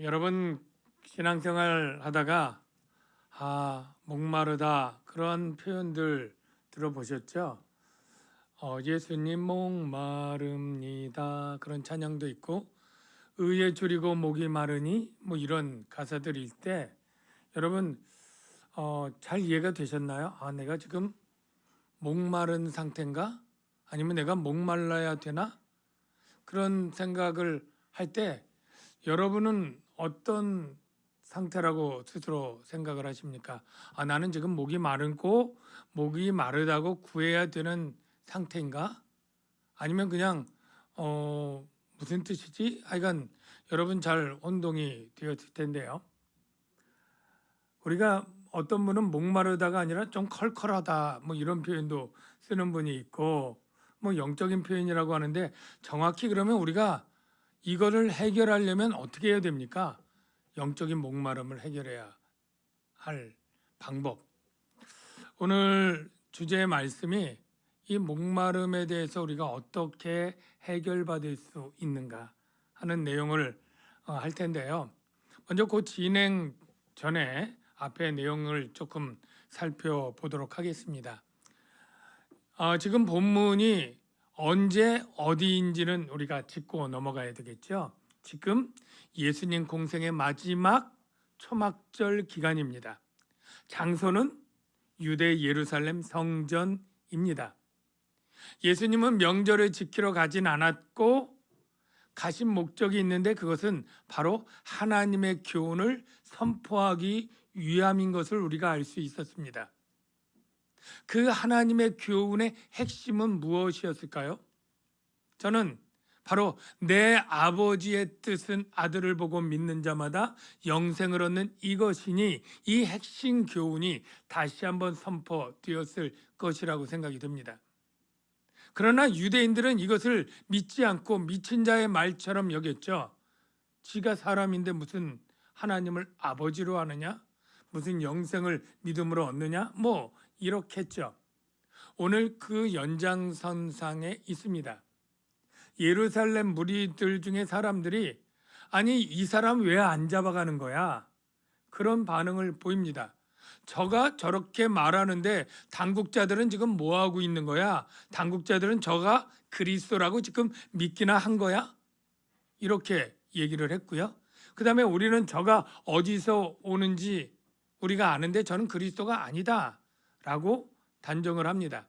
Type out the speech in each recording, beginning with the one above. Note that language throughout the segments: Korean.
여러분 신앙생활 하다가 아 목마르다 그런 표현들 들어보셨죠? 어, 예수님 목마릅니다 그런 찬양도 있고 의에 줄이고 목이 마르니 뭐 이런 가사들일 때 여러분 어, 잘 이해가 되셨나요? 아 내가 지금 목마른 상태인가? 아니면 내가 목말라야 되나? 그런 생각을 할 때 여러분은 어떤 상태라고 스스로 생각을 하십니까? 아, 나는 지금 목이 마르고 목이 마르다고 구해야 되는 상태인가? 아니면 그냥 어, 무슨 뜻이지? 하여간 여러분 잘 혼동이 되었을 텐데요. 우리가 어떤 분은 목마르다가 아니라 좀 컬컬하다 뭐 이런 표현도 쓰는 분이 있고 뭐 영적인 표현이라고 하는데 정확히 그러면 우리가 이거를 해결하려면 어떻게 해야 됩니까? 영적인 목마름을 해결해야 할 방법. 오늘 주제의 말씀이 이 목마름에 대해서 우리가 어떻게 해결받을 수 있는가 하는 내용을 어, 할 텐데요. 먼저 그 진행 전에 앞에 내용을 조금 살펴보도록 하겠습니다. 어, 지금 본문이 언제 어디인지는 우리가 짚고 넘어가야 되겠죠. 지금 예수님 공생의 마지막 초막절 기간입니다. 장소는 유대 예루살렘 성전입니다. 예수님은 명절을 지키러 가진 않았고 가신 목적이 있는데 그것은 바로 하나님의 교훈을 선포하기 위함인 것을 우리가 알 수 있었습니다. 그 하나님의 교훈의 핵심은 무엇이었을까요? 저는 바로 내 아버지의 뜻은 아들을 보고 믿는 자마다 영생을 얻는 이것이니 이 핵심 교훈이 다시 한번 선포되었을 것이라고 생각이 듭니다. 그러나 유대인들은 이것을 믿지 않고 미친 자의 말처럼 여겼죠. 지가 사람인데 무슨 하나님을 아버지로 하느냐? 무슨 영생을 믿음으로 얻느냐? 뭐 이렇게 했죠. 오늘 그 연장선상에 있습니다. 예루살렘 무리들 중에 사람들이 아니 이 사람 왜 안 잡아가는 거야? 그런 반응을 보입니다. 저가 저렇게 말하는데 당국자들은 지금 뭐 하고 있는 거야? 당국자들은 저가 그리스도라고 지금 믿기나 한 거야? 이렇게 얘기를 했고요. 그 다음에 우리는 저가 어디서 오는지 우리가 아는데 저는 그리스도가 아니다 라고 단정을 합니다.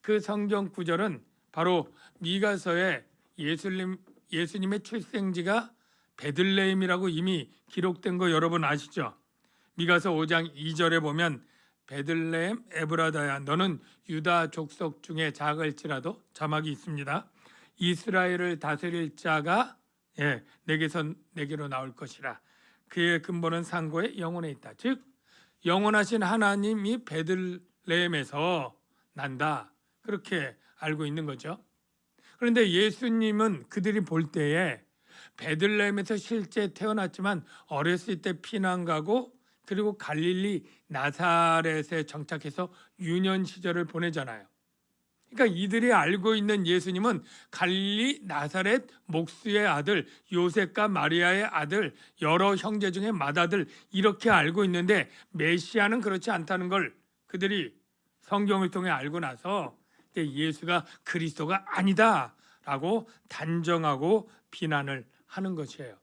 그 성경 구절은 바로 미가서에 예수님, 예수님의 출생지가 베들레헴이라고 이미 기록된 거 여러분 아시죠? 미가서 5장 2절에 보면 베들레헴 에브라다야 너는 유다 족속 중에 작을지라도 자막이 있습니다. 이스라엘을 다스릴 자가 예, 내게서 내게로 나올 것이라. 그의 근본은 상고의 영혼에 있다. 즉 영원하신 하나님이 베들레헴에서 난다. 그렇게 알고 있는 거죠. 그런데 예수님은 그들이 볼 때에 베들레헴에서 실제 태어났지만 어렸을 때 피난 가고 그리고 갈릴리 나사렛에 정착해서 유년 시절을 보내잖아요. 그러니까 이들이 알고 있는 예수님은 갈릴리 나사렛 목수의 아들 요셉과 마리아의 아들 여러 형제 중에 맏아들 이렇게 알고 있는데 메시아는 그렇지 않다는 걸 그들이 성경을 통해 알고 나서 예수가 그리스도가 아니다라고 단정하고 비난을 하는 것이에요.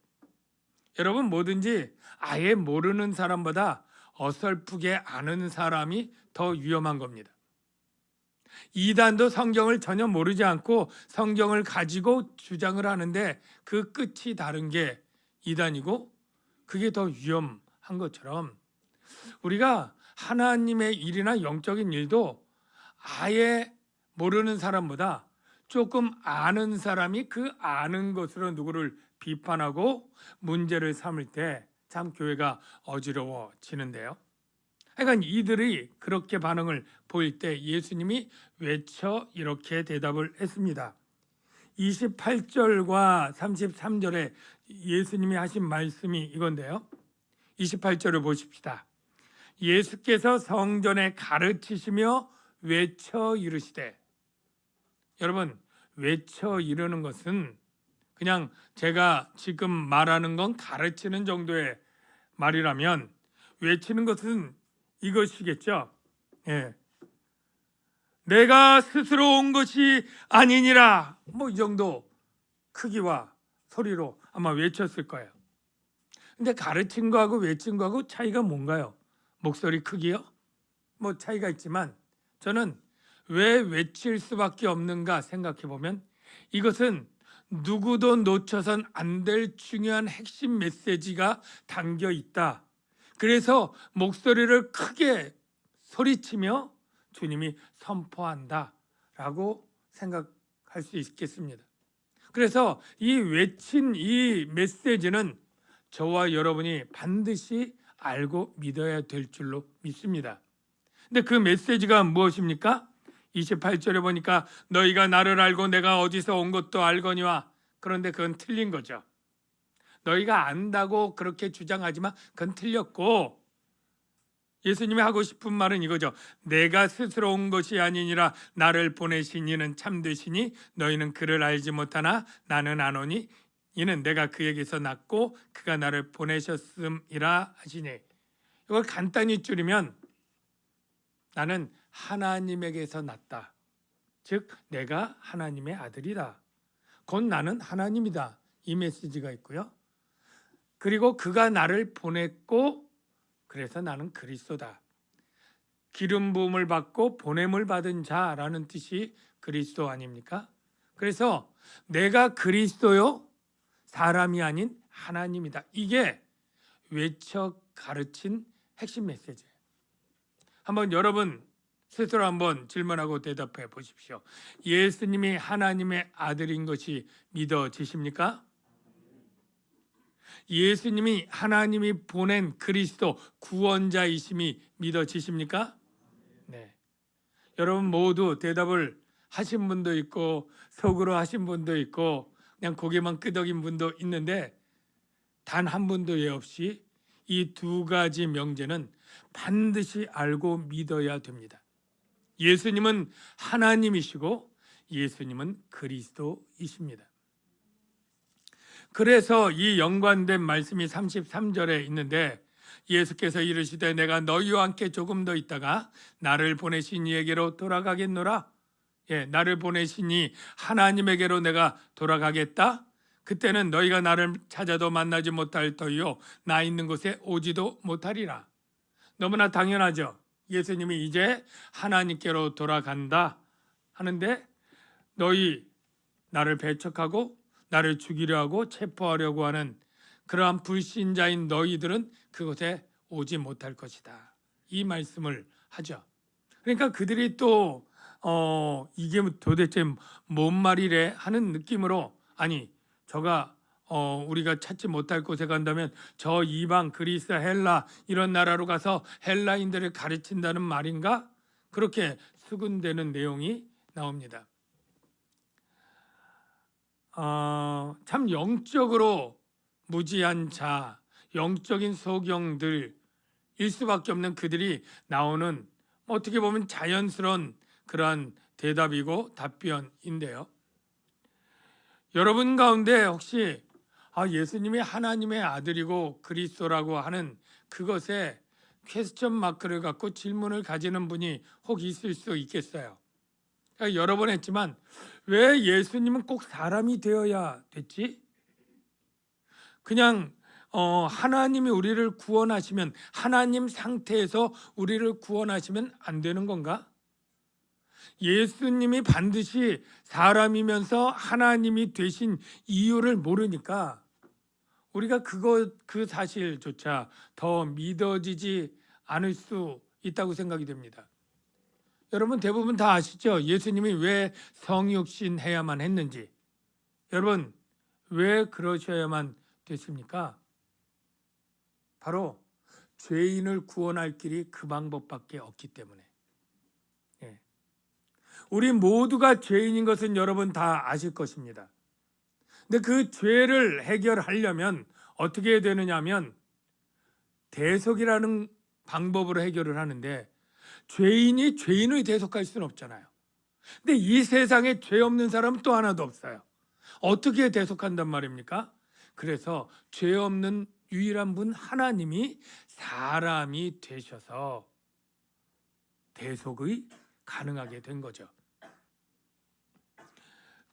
여러분 뭐든지 아예 모르는 사람보다 어설프게 아는 사람이 더 위험한 겁니다. 이단도 성경을 전혀 모르지 않고 성경을 가지고 주장을 하는데 그 끝이 다른 게 이단이고 그게 더 위험한 것처럼 우리가 하나님의 일이나 영적인 일도 아예 모르는 사람보다 조금 아는 사람이 그 아는 것으로 누구를 비판하고 문제를 삼을 때 참 교회가 어지러워지는데요. 하여간 이들이 그렇게 반응을 보일 때 예수님이 외쳐 이렇게 대답을 했습니다. 28절과 33절에 예수님이 하신 말씀이 이건데요. 28절을 보십시다. 예수께서 성전에 가르치시며 외쳐 이르시되 여러분 외쳐 이르는 것은 그냥 제가 지금 말하는 건 가르치는 정도의 말이라면 외치는 것은 이것이겠죠. 예. 내가 스스로 온 것이 아니니라. 뭐 이 정도 크기와 소리로 아마 외쳤을 거예요. 근데 가르친 거하고 외친 거하고 차이가 뭔가요? 목소리 크기요? 뭐 차이가 있지만 저는 왜 외칠 수밖에 없는가 생각해 보면 이것은 누구도 놓쳐선 안 될 중요한 핵심 메시지가 담겨 있다. 그래서 목소리를 크게 소리치며 주님이 선포한다 라고 생각할 수 있겠습니다. 그래서 이 외친 이 메시지는 저와 여러분이 반드시 알고 믿어야 될 줄로 믿습니다. 근데 그 메시지가 무엇입니까? 28절에 보니까 너희가 나를 알고 내가 어디서 온 것도 알거니와 그런데 그건 틀린 거죠. 너희가 안다고 그렇게 주장하지만 그건 틀렸고 예수님이 하고 싶은 말은 이거죠. 내가 스스로 온 것이 아니니라 나를 보내신 이는 참되시니 너희는 그를 알지 못하나 나는 아노니 이는 내가 그에게서 났고 그가 나를 보내셨음이라 하시니 이걸 간단히 줄이면 나는 하나님에게서 났다. 즉 내가 하나님의 아들이다. 곧 나는 하나님이다. 이 메시지가 있고요. 그리고 그가 나를 보냈고 그래서 나는 그리스도다. 기름 부음을 받고 보냄을 받은 자라는 뜻이 그리스도 아닙니까? 그래서 내가 그리스도요 사람이 아닌 하나님이다. 이게 외쳐 가르친 핵심 메시지예요. 한번 여러분 스스로 한번 질문하고 대답해 보십시오. 예수님이 하나님의 아들인 것이 믿어지십니까? 예수님이 하나님이 보낸 그리스도 구원자이심이 믿어지십니까? 네. 여러분 모두 대답을 하신 분도 있고 속으로 하신 분도 있고 그냥 고개만 끄덕인 분도 있는데 단 한 분도 예 없이 이 두 가지 명제는 반드시 알고 믿어야 됩니다. 예수님은 하나님이시고 예수님은 그리스도이십니다. 그래서 이 연관된 말씀이 33절에 있는데 예수께서 이르시되 내가 너희와 함께 조금 더 있다가 나를 보내신 이에게로 돌아가겠노라. 예, 나를 보내시니 하나님에게로 내가 돌아가겠다. 그때는 너희가 나를 찾아도 만나지 못할 터이요 나 있는 곳에 오지도 못하리라. 너무나 당연하죠. 예수님이 이제 하나님께로 돌아간다 하는데 너희 나를 배척하고 나를 죽이려 하고 체포하려고 하는 그러한 불신자인 너희들은 그곳에 오지 못할 것이다. 이 말씀을 하죠. 그러니까 그들이 또 어, 이게 도대체 뭔 말이래 하는 느낌으로 아니 저가 어, 우리가 찾지 못할 곳에 간다면 저 이방 그리스 헬라 이런 나라로 가서 헬라인들을 가르친다는 말인가 그렇게 수군되는 내용이 나옵니다. 어, 참 영적으로 무지한 자, 영적인 소경들일 수밖에 없는 그들이 나오는 어떻게 보면 자연스러운 그러한 대답이고 답변인데요. 여러분 가운데 혹시 아, 예수님이 하나님의 아들이고 그리스도라고 하는 그것에 퀘스천 마크를 갖고 질문을 가지는 분이 혹 있을 수 있겠어요. 그러니까 여러 번 했지만 왜 예수님은 꼭 사람이 되어야 됐지? 그냥 어, 하나님이 우리를 구원하시면 하나님 상태에서 우리를 구원하시면 안 되는 건가? 예수님이 반드시 사람이면서 하나님이 되신 이유를 모르니까 우리가 그거 그 사실조차 더 믿어지지 않을 수 있다고 생각이 됩니다. 여러분 대부분 다 아시죠? 예수님이 왜 성육신 해야만 했는지. 여러분 왜 그러셔야만 됐습니까? 바로 죄인을 구원할 길이 그 방법밖에 없기 때문에. 예. 우리 모두가 죄인인 것은 여러분 다 아실 것입니다. 근데 그 죄를 해결하려면 어떻게 해야 되느냐 면 대속이라는 방법으로 해결을 하는데 죄인이 죄인의 대속할 수는 없잖아요. 근데 이 세상에 죄 없는 사람은 또 하나도 없어요. 어떻게 대속한단 말입니까? 그래서 죄 없는 유일한 분 하나님이 사람이 되셔서 대속이 가능하게 된 거죠.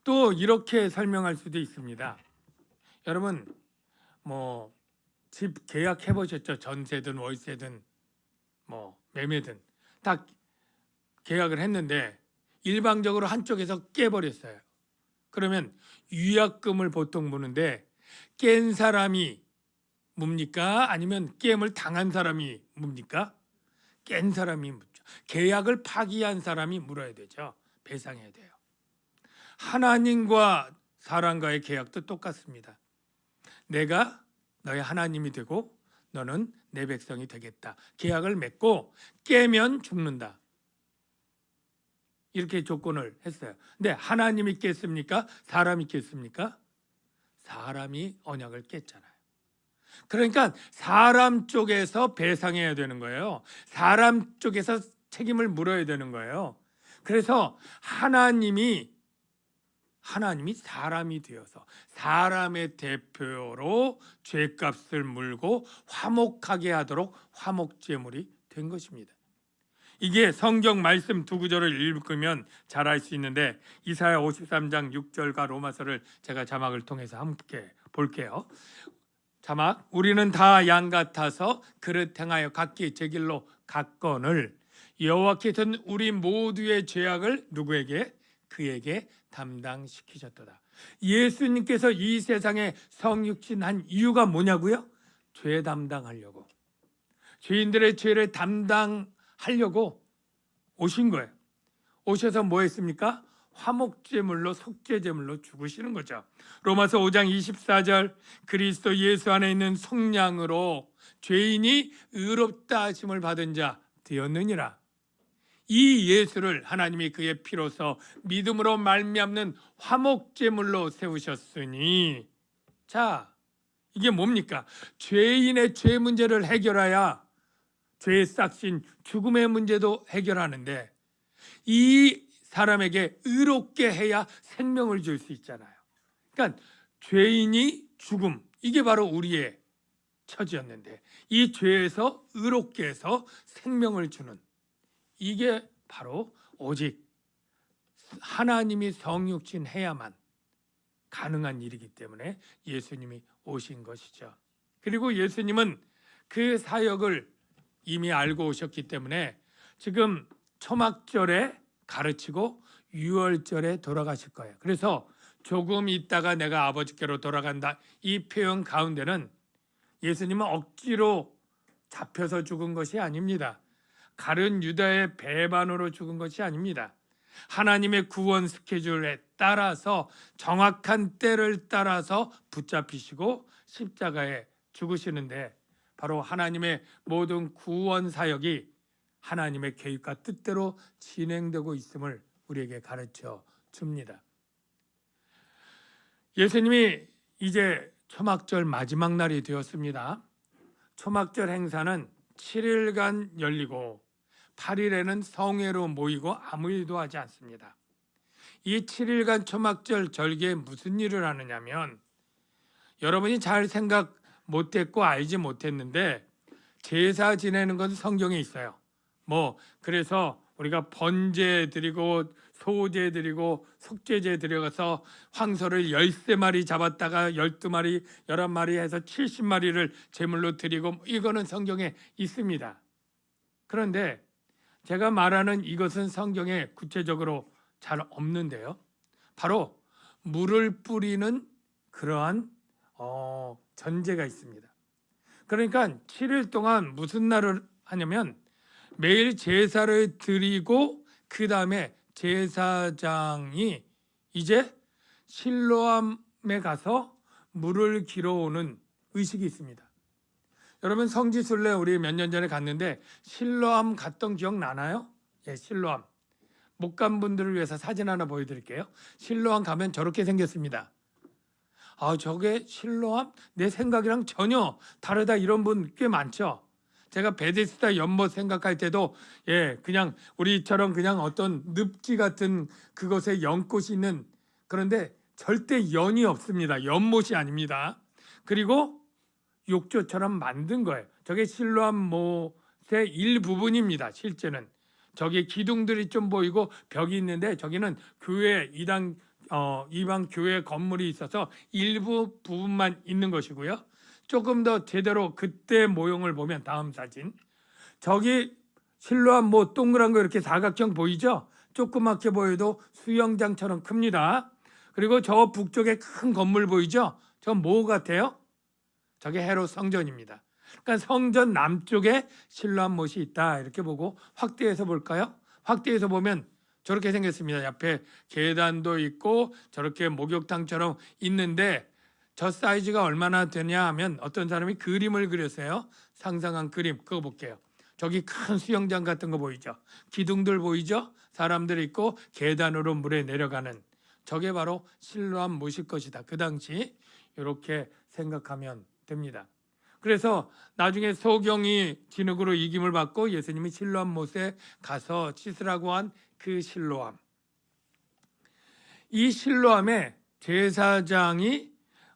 또 이렇게 설명할 수도 있습니다. 여러분 뭐 집 계약해 보셨죠? 전세든 월세든 뭐 매매든 다 계약을 했는데 일방적으로 한쪽에서 깨버렸어요. 그러면 위약금을 보통 무는데 깬 사람이 뭡니까? 아니면 게임을 당한 사람이 뭡니까? 깬 사람이 묻죠. 계약을 파기한 사람이 물어야 되죠. 배상해야 돼요. 하나님과 사람과의 계약도 똑같습니다. 내가 너의 하나님이 되고 너는 내 백성이 되겠다. 계약을 맺고 깨면 죽는다. 이렇게 조건을 했어요. 근데 하나님이 깼습니까? 사람이 깼습니까? 사람이 언약을 깼잖아요. 그러니까 사람 쪽에서 배상해야 되는 거예요. 사람 쪽에서 책임을 물어야 되는 거예요. 그래서 하나님이 하나님이 사람이 되어서 사람의 대표로 죄값을 물고 화목하게 하도록 화목제물이 된 것입니다. 이게 성경 말씀 두 구절을 읽으면 잘 알 수 있는데 이사야 53장 6절과 로마서를 제가 자막을 통해서 함께 볼게요. 자막 우리는 다 양 같아서 그릇 행하여 각기 제 길로 갔건을 여호와께서는 우리 모두의 죄악을 누구에게 그에게 담당시키셨도다. 예수님께서 이 세상에 성육신한 이유가 뭐냐고요? 죄 담당하려고. 죄인들의 죄를 담당하려고 오신 거예요. 오셔서 뭐 했습니까? 화목제물로 속죄제물로 죽으시는 거죠. 로마서 5장 24절 그리스도 예수 안에 있는 속량으로 죄인이 의롭다 하심을 받은 자 되었느니라. 이 예수를 하나님이 그의 피로서 믿음으로 말미암는 화목제물로 세우셨으니 자 이게 뭡니까? 죄인의 죄 문제를 해결해야 죄의 싹신 죽음의 문제도 해결하는데 이 사람에게 의롭게 해야 생명을 줄 수 있잖아요. 그러니까 죄인이 죽음 이게 바로 우리의 처지였는데 이 죄에서 의롭게 해서 생명을 주는 이게 바로 오직 하나님이 성육신 해야만 가능한 일이기 때문에 예수님이 오신 것이죠. 그리고 예수님은 그 사역을 이미 알고 오셨기 때문에 지금 초막절에 가르치고 유월절에 돌아가실 거예요. 그래서 조금 있다가 내가 아버지께로 돌아간다. 이 표현 가운데는 예수님은 억지로 잡혀서 죽은 것이 아닙니다. 가른 유다의 배반으로 죽은 것이 아닙니다. 하나님의 구원 스케줄에 따라서 정확한 때를 따라서 붙잡히시고 십자가에 죽으시는데 바로 하나님의 모든 구원 사역이 하나님의 계획과 뜻대로 진행되고 있음을 우리에게 가르쳐 줍니다. 예수님이 이제 초막절 마지막 날이 되었습니다. 초막절 행사는 7일간 열리고 8일에는 성회로 모이고 아무 일도 하지 않습니다. 이 7일간 초막절 절기에 무슨 일을 하느냐면 여러분이 잘 생각 못했고 알지 못했는데 제사 지내는 건 성경에 있어요. 뭐 그래서 우리가 번제 드리고 소제 드리고 속죄제 드려가서 황소를 13마리 잡았다가 12마리, 11마리 해서 70마리를 제물로 드리고 이거는 성경에 있습니다. 그런데 제가 말하는 이것은 성경에 구체적으로 잘 없는데요. 바로 물을 뿌리는 그러한 어, 전제가 있습니다. 그러니까 7일 동안 무슨 날을 하냐면 매일 제사를 드리고 그 다음에 제사장이 이제 실로암에 가서 물을 길어오는 의식이 있습니다. 여러분 성지순례 우리 몇 년 전에 갔는데 실로암 갔던 기억 나나요? 예, 실로암. 못 간 분들을 위해서 사진 하나 보여드릴게요. 실로암 가면 저렇게 생겼습니다. 아, 저게 실로암? 내 생각이랑 전혀 다르다 이런 분 꽤 많죠. 제가 베데스다 연못 생각할 때도 예 그냥 우리처럼 그냥 어떤 늪지 같은 그것에 연꽃이 있는 그런데 절대 연이 없습니다. 연못이 아닙니다. 그리고 욕조처럼 만든 거예요. 저게 실로암 못의 일부분입니다. 실제는 저기 기둥들이 좀 보이고 벽이 있는데 저기는 교회 이당 어, 이방 교회 건물이 있어서 일부 부분만 있는 것이고요. 조금 더 제대로 그때 모형을 보면 다음 사진 저기 실로암 뭐 동그란 거 이렇게 사각형 보이죠? 조그맣게 보여도 수영장처럼 큽니다. 그리고 저 북쪽에 큰 건물 보이죠? 저 뭐 같아요? 저게 헤롯 성전입니다. 그러니까 성전 남쪽에 실로암 못이 있다 이렇게 보고 확대해서 볼까요? 확대해서 보면 저렇게 생겼습니다. 옆에 계단도 있고 저렇게 목욕탕처럼 있는데 저 사이즈가 얼마나 되냐 하면 어떤 사람이 그림을 그렸어요. 상상한 그림 그거 볼게요. 저기 큰 수영장 같은 거 보이죠? 기둥들 보이죠? 사람들 있고 계단으로 물에 내려가는 저게 바로 실로암 못일 것이다. 그 당시 이렇게 생각하면 됩니다. 그래서 나중에 소경이 진흙으로 이김을 받고 예수님이 실로암 못에 가서 씻으라고 한 그 실로암. 이 실로암에 제사장이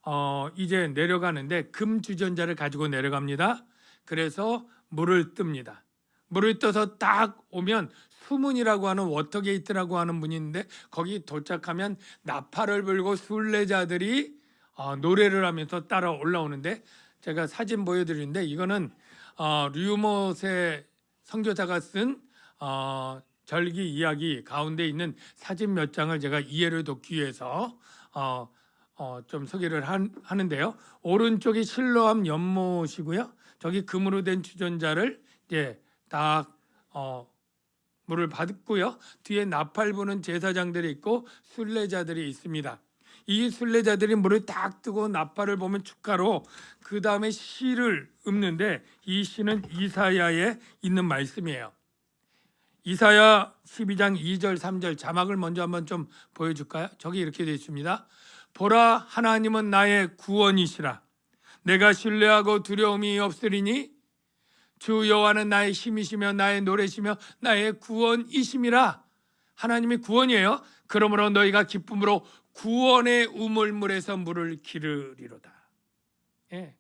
어, 이제 내려가는데 금 주전자를 가지고 내려갑니다. 그래서 물을 뜹니다. 물을 떠서 딱 오면 수문이라고 하는 Water Gate라고 하는 있는데 거기 도착하면 나팔을 불고 순례자들이 어, 노래를 하면서 따라 올라오는데 제가 사진 보여드리는데 이거는 어, 류모세 선교사가 쓴 어, 절기 이야기 가운데 있는 사진 몇 장을 제가 이해를 돕기 위해서 어, 어, 좀 소개를 한, 하는데요. 오른쪽이 실로암 연못이고요. 저기 금으로 된 주전자를 이제 딱 어, 물을 받고요. 뒤에 나팔 부는 제사장들이 있고 순례자들이 있습니다. 이 순례자들이 물을 딱 뜨고 나팔을 보면 축가로 그 다음에 시를 읊는데 이 시는 이사야에 있는 말씀이에요. 이사야 12장 2절 3절 자막을 먼저 한번 좀 보여줄까요? 저기 이렇게 되어 있습니다. 보라 하나님은 나의 구원이시라 내가 신뢰하고 두려움이 없으리니 주 여호와는 나의 힘이시며 나의 노래시며 나의 구원이심이라 하나님이 구원이에요. 그러므로 너희가 기쁨으로 구원의 우물물에서 물을 기르리로다. 예.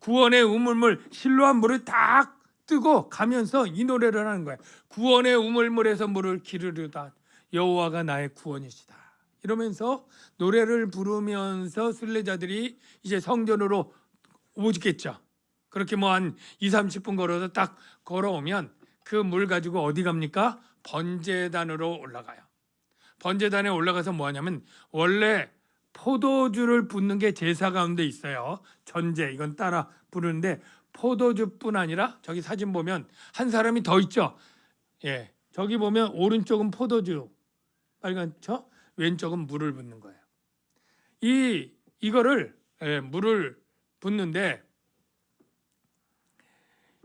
구원의 우물물 실로한 물을 딱 뜨고 가면서 이 노래를 하는 거예요. 구원의 우물물에서 물을 기르리로다. 여호와가 나의 구원이시다. 이러면서 노래를 부르면서 순례자들이 이제 성전으로 오겠죠. 그렇게 뭐 한 2, 30분 걸어서 딱 걸어오면 그 물 가지고 어디 갑니까? 번제단으로 올라가요. 번제단에 올라가서 뭐 하냐면 원래 포도주를 붓는 게 제사 가운데 있어요. 전제 이건 따라 부르는데 포도주뿐 아니라 저기 사진 보면 한 사람이 더 있죠. 예. 저기 보면 오른쪽은 포도주 빨간 저 왼쪽은 물을 붓는 거예요. 이 이거를 예, 물을 붓는데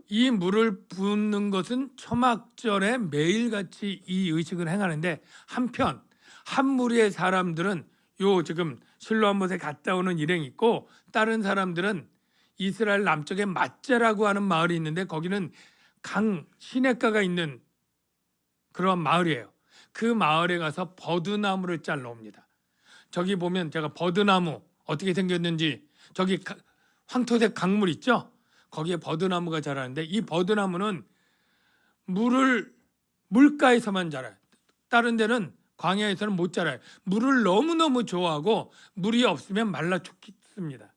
이 물을 붓는 것은 초막절에 매일같이 이 의식을 행하는데 한편 한 무리의 사람들은 요 지금 실로암못에 갔다 오는 일행이 있고 다른 사람들은 이스라엘 남쪽에 맛자라고 하는 마을이 있는데 거기는 강 시냇가가 있는 그런 마을이에요. 그 마을에 가서 버드나무를 잘라 옵니다. 저기 보면 제가 버드나무 어떻게 생겼는지 저기 황토색 강물 있죠? 거기에 버드나무가 자라는데 이 버드나무는 물을 물가에서만 자라요. 다른 데는 광야에서는 못 자라요. 물을 너무너무 좋아하고 물이 없으면 말라 죽습니다.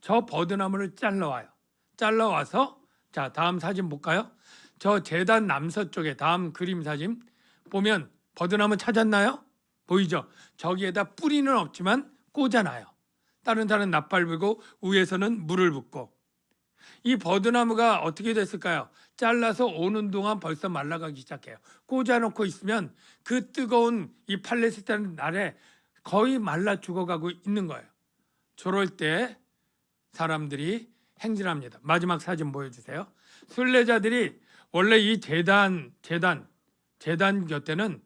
저 버드나무를 잘라와요. 잘라와서 자 다음 사진 볼까요? 저 재단 남서쪽에 다음 그림 사진 보면 버드나무 찾았나요? 보이죠? 저기에다 뿌리는 없지만 꽂아놔요. 다른 나팔 불고 위에서는 물을 붓고 이 버드나무가 어떻게 됐을까요? 잘라서 오는 동안 벌써 말라가기 시작해요. 꽂아놓고 있으면 그 뜨거운 이 팔레스타인 날에 거의 말라 죽어가고 있는 거예요. 저럴 때 사람들이 행진합니다. 마지막 사진 보여주세요. 순례자들이 원래 이 재단, 재단, 재단 곁에는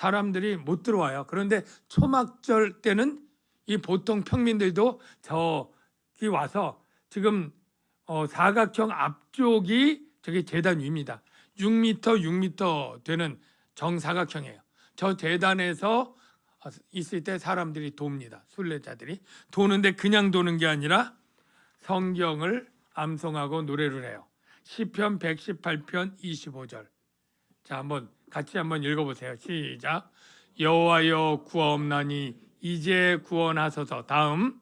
사람들이 못 들어와요. 그런데 초막절 때는 이 보통 평민들도 저기 와서 지금 어, 사각형 앞쪽이 저기 재단 위입니다. 6m, 6m 되는 정사각형이에요. 저 재단에서 있을 때 사람들이 돕니다. 순례자들이 도는데 그냥 도는 게 아니라 성경을 암송하고 노래를 해요. 시편 118편 25절. 자, 한번 같이 한번 읽어 보세요. 시작. 여호와여 구하옵나니 이제 구원하소서. 다음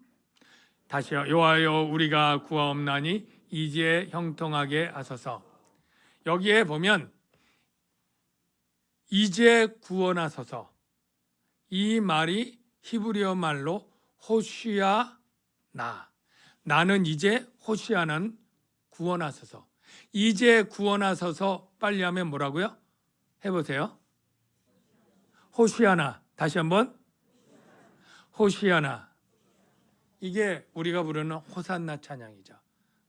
다시요. 여호와여 우리가 구하옵나니 이제 형통하게 하소서. 여기에 보면 이제 구원하소서. 이 말이 히브리어 말로 호시아 나. 나는 이제 호시아는 구원하소서. 이제 구원하소서 빨리 하면 뭐라고요? 해보세요. 호시아나. 다시 한번. 호시아나. 이게 우리가 부르는 호산나 찬양이죠.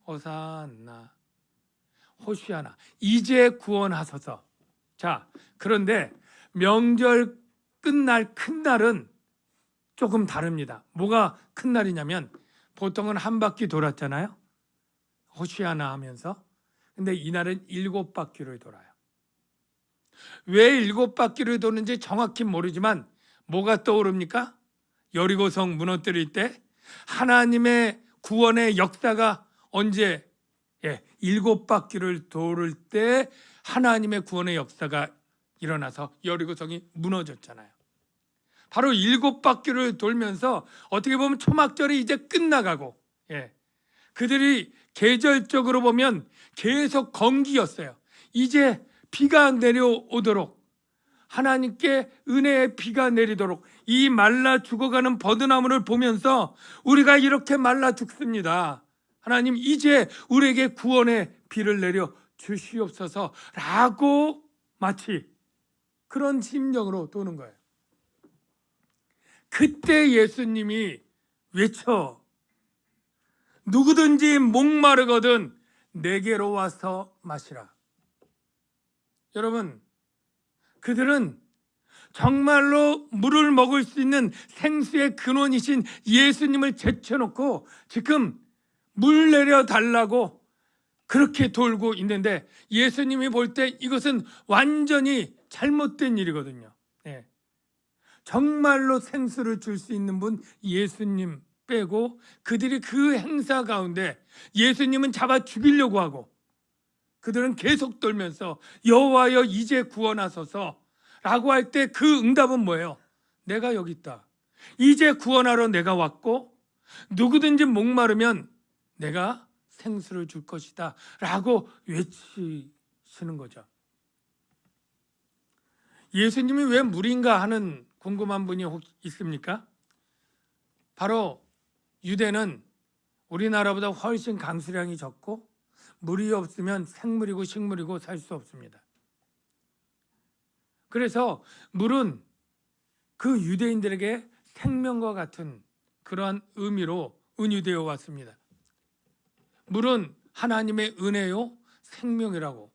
호산나. 호시아나. 이제 구원하소서. 자, 그런데 명절 끝날 큰 날은 조금 다릅니다. 뭐가 큰 날이냐면 보통은 한 바퀴 돌았잖아요. 호시아나 하면서. 근데 이날은 일곱 바퀴를 돌아요. 왜 일곱 바퀴를 도는지 정확히 모르지만 뭐가 떠오릅니까? 여리고성 무너뜨릴 때 하나님의 구원의 역사가 언제 예, 일곱 바퀴를 돌을 때 하나님의 구원의 역사가 일어나서 여리고성이 무너졌잖아요. 바로 일곱 바퀴를 돌면서 어떻게 보면 초막절이 이제 끝나가고 예. 그들이 계절적으로 보면 계속 건기였어요. 이제 비가 내려오도록 하나님께 은혜의 비가 내리도록 이 말라 죽어가는 버드나무를 보면서 우리가 이렇게 말라 죽습니다. 하나님 이제 우리에게 구원의 비를 내려 주시옵소서 라고 마치 그런 심정으로 도는 거예요. 그때 예수님이 외쳐 누구든지 목마르거든 내게로 와서 마시라. 여러분, 그들은 정말로 물을 먹을 수 있는 생수의 근원이신 예수님을 제쳐놓고 지금 물 내려 달라고 그렇게 돌고 있는데 예수님이 볼 때 이것은 완전히 잘못된 일이거든요. 예. 정말로 생수를 줄 수 있는 분 예수님 빼고 그들이 그 행사 가운데 예수님은 잡아 죽이려고 하고 그들은 계속 돌면서 여호와여 이제 구원하소서 라고 할 때 그 응답은 뭐예요? 내가 여기 있다. 이제 구원하러 내가 왔고 누구든지 목마르면 내가 생수를 줄 것이다 라고 외치시는 거죠. 예수님이 왜 물인가 하는 궁금한 분이 혹 있습니까? 바로 유대는 우리나라보다 훨씬 강수량이 적고 물이 없으면 생물이고 식물이고 살 수 없습니다. 그래서 물은 그 유대인들에게 생명과 같은 그러한 의미로 은유되어 왔습니다. 물은 하나님의 은혜요 생명이라고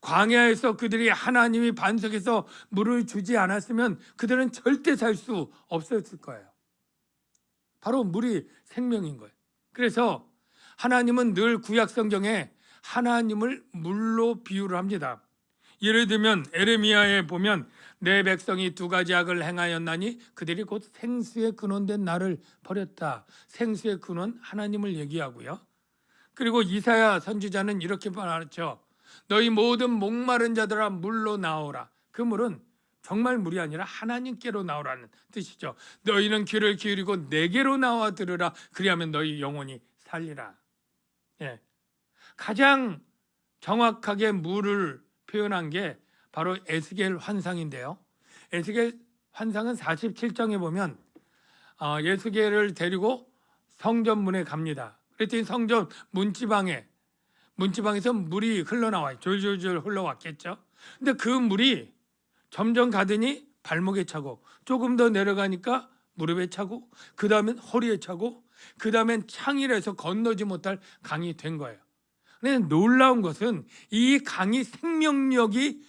광야에서 그들이 하나님이 반석에서 물을 주지 않았으면 그들은 절대 살 수 없었을 거예요. 바로 물이 생명인 거예요. 그래서 하나님은 늘 구약 성경에 하나님을 물로 비유를 합니다. 예를 들면 에레미야에 보면 내 백성이 두 가지 악을 행하였나니 그들이 곧 생수의 근원된 나를 버렸다. 생수의 근원 하나님을 얘기하고요. 그리고 이사야 선지자는 이렇게 말하죠. 너희 모든 목마른 자들아 물로 나오라. 그 물은 정말 물이 아니라 하나님께로 나오라는 뜻이죠. 너희는 귀를 기울이고 내게로 나와 들으라. 그리하면 너희 영혼이 살리라. 예. 가장 정확하게 물을 표현한 게 바로 에스겔 환상인데요. 에스겔 환상은 47장에 보면 어, 예수계를 데리고 성전문에 갑니다. 그랬더니 성전 문지방에 문지방에서 물이 흘러나와요. 졸졸졸 흘러왔겠죠. 근데 그 물이 점점 가더니 발목에 차고 조금 더 내려가니까 무릎에 차고 그 다음엔 허리에 차고 그 다음엔 창일에서 건너지 못할 강이 된 거예요. 근데 놀라운 것은 이 강이 생명력이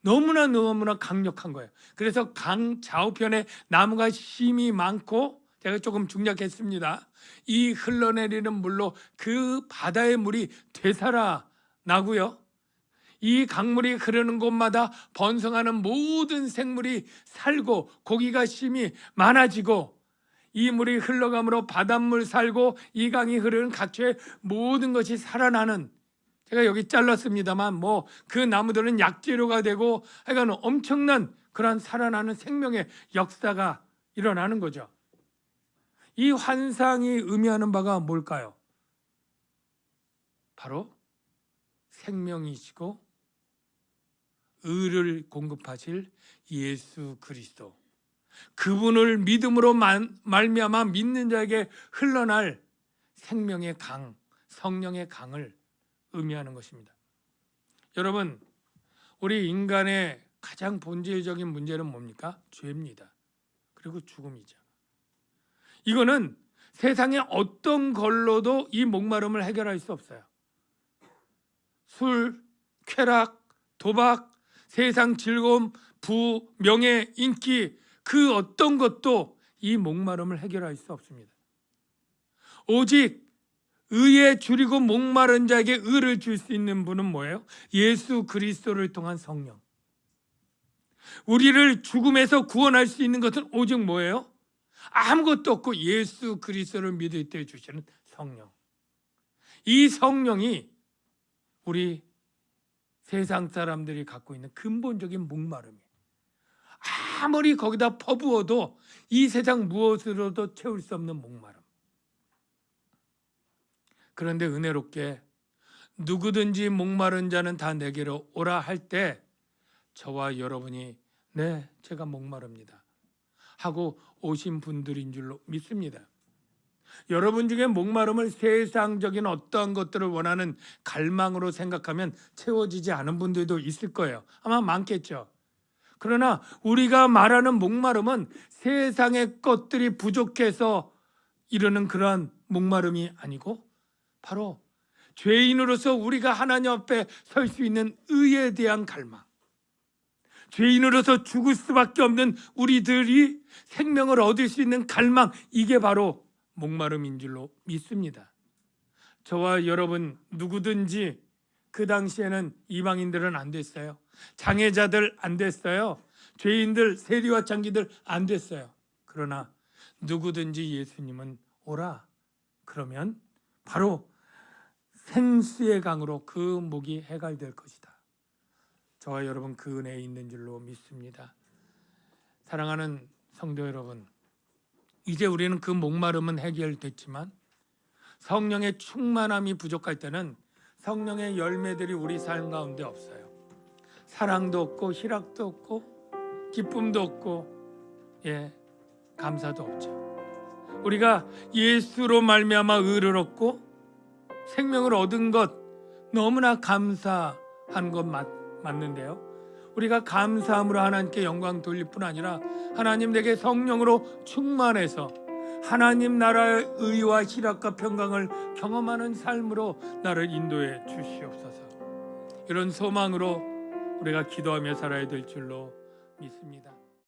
너무나 너무나 강력한 거예요. 그래서 강 좌우편에 나무가 심이 많고 제가 조금 중략했습니다. 이 흘러내리는 물로 그 바다의 물이 되살아 나고요. 이 강물이 흐르는 곳마다 번성하는 모든 생물이 살고 고기가 심이 많아지고 이 물이 흘러감으로 바닷물 살고 이 강이 흐르는 각처의 모든 것이 살아나는 제가 여기 잘랐습니다만 뭐 그 나무들은 약재료가 되고 하여간 엄청난 그러한 살아나는 생명의 역사가 일어나는 거죠. 이 환상이 의미하는 바가 뭘까요? 바로 생명이시고 의를 공급하실 예수 그리스도 그분을 믿음으로 만- 말미암아 믿는 자에게 흘러날 생명의 강, 성령의 강을 의미하는 것입니다. 여러분, 우리 인간의 가장 본질적인 문제는 뭡니까? 죄입니다. 그리고 죽음이죠. 이거는 세상의 어떤 걸로도 이 목마름을 해결할 수 없어요. 술, 쾌락, 도박, 세상 즐거움, 부, 명예, 인기 그 어떤 것도 이 목마름을 해결할 수 없습니다. 오직 의에 줄이고 목마른 자에게 의를 줄 수 있는 분은 뭐예요? 예수 그리스도를 통한 성령. 우리를 죽음에서 구원할 수 있는 것은 오직 뭐예요? 아무것도 없고 예수 그리스도를 믿을 때 주시는 성령. 이 성령이 우리 세상 사람들이 갖고 있는 근본적인 목마름이에요. 아무리 거기다 퍼부어도 이 세상 무엇으로도 채울 수 없는 목마름. 그런데 은혜롭게 누구든지 목마른 자는 다 내게로 오라 할 때 저와 여러분이 네, 제가 목마릅니다. 하고 오신 분들인 줄로 믿습니다. 여러분 중에 목마름을 세상적인 어떠한 것들을 원하는 갈망으로 생각하면 채워지지 않은 분들도 있을 거예요. 아마 많겠죠. 그러나 우리가 말하는 목마름은 세상의 것들이 부족해서 이르는 그러한 목마름이 아니고 바로 죄인으로서 우리가 하나님 앞에 설 수 있는 의에 대한 갈망. 죄인으로서 죽을 수밖에 없는 우리들이 생명을 얻을 수 있는 갈망. 이게 바로 목마름인 줄로 믿습니다. 저와 여러분 누구든지 그 당시에는 이방인들은 안 됐어요. 장애자들 안 됐어요. 죄인들, 세리와 장기들 안 됐어요. 그러나 누구든지 예수님은 오라. 그러면 바로 생수의 강으로 그 목이 해갈될 것이다. 저와 여러분 그 은혜에 있는 줄로 믿습니다. 사랑하는 성도 여러분, 이제 우리는 그 목마름은 해결됐지만 성령의 충만함이 부족할 때는 성령의 열매들이 우리 삶 가운데 없어요. 사랑도 없고 희락도 없고 기쁨도 없고 예 감사도 없죠. 우리가 예수로 말미암아 의를 얻고 생명을 얻은 것 너무나 감사한 것 맞, 맞는데요. 우리가 감사함으로 하나님께 영광 돌릴 뿐 아니라 하나님 내게 성령으로 충만해서 하나님 나라의 의와 희락과 평강을 경험하는 삶으로 나를 인도해 주시옵소서. 이런 소망으로 우리가 기도하며 살아야 될 줄로 믿습니다.